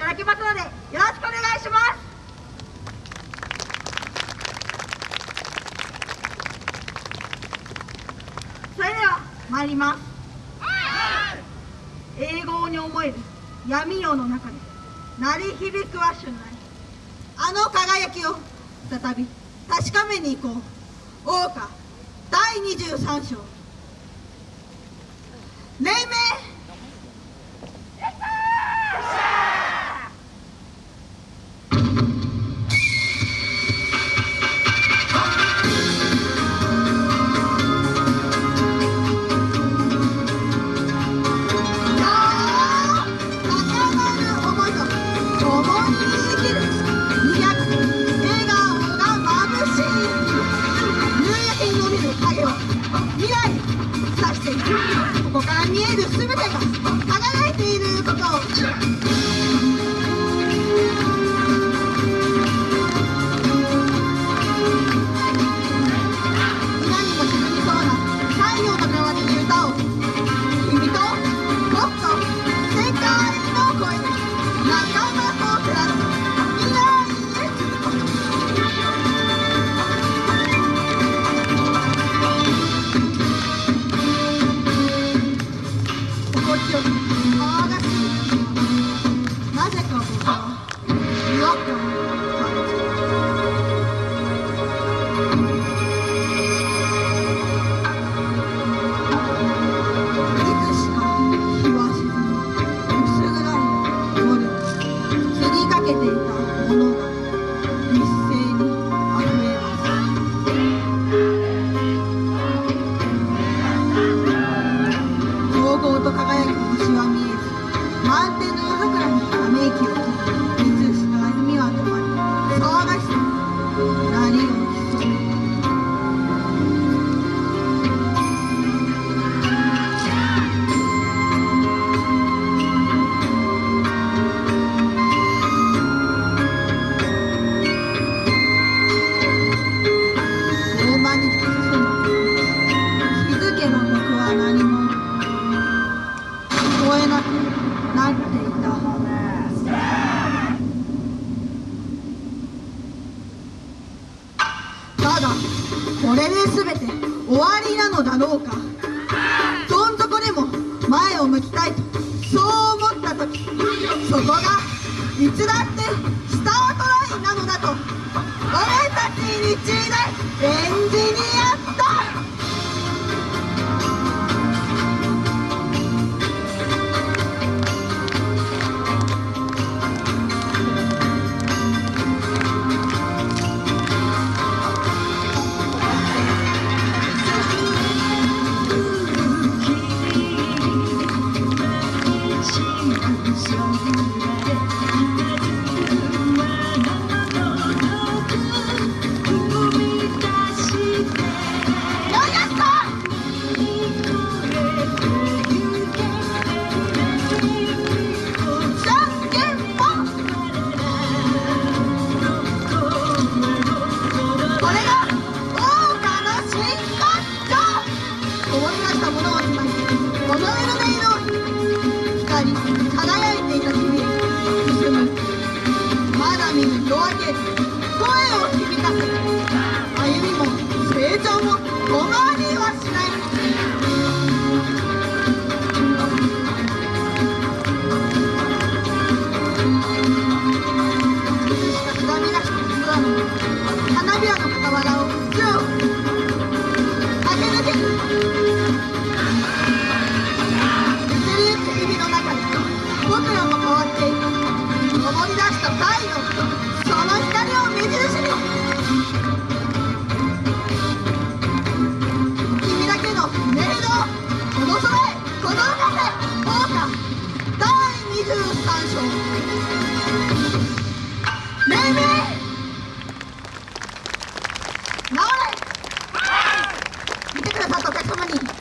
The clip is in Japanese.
ただきますのでよろしくお願いします。それでは参ります。英語に思える闇夜の中で鳴り響くは春来あの輝きを再び確かめに行こう。桜花第23章。Come on. You're welcome. 満点わりなのだろうか。どん底でも前を向きたいとそう思った時そこがいつだってスタートラインなのだと俺たちにちでエ声を響かせ歩みも成長も止まりはしない花びらの。傍らを強く駆け抜け見てくださったお客様に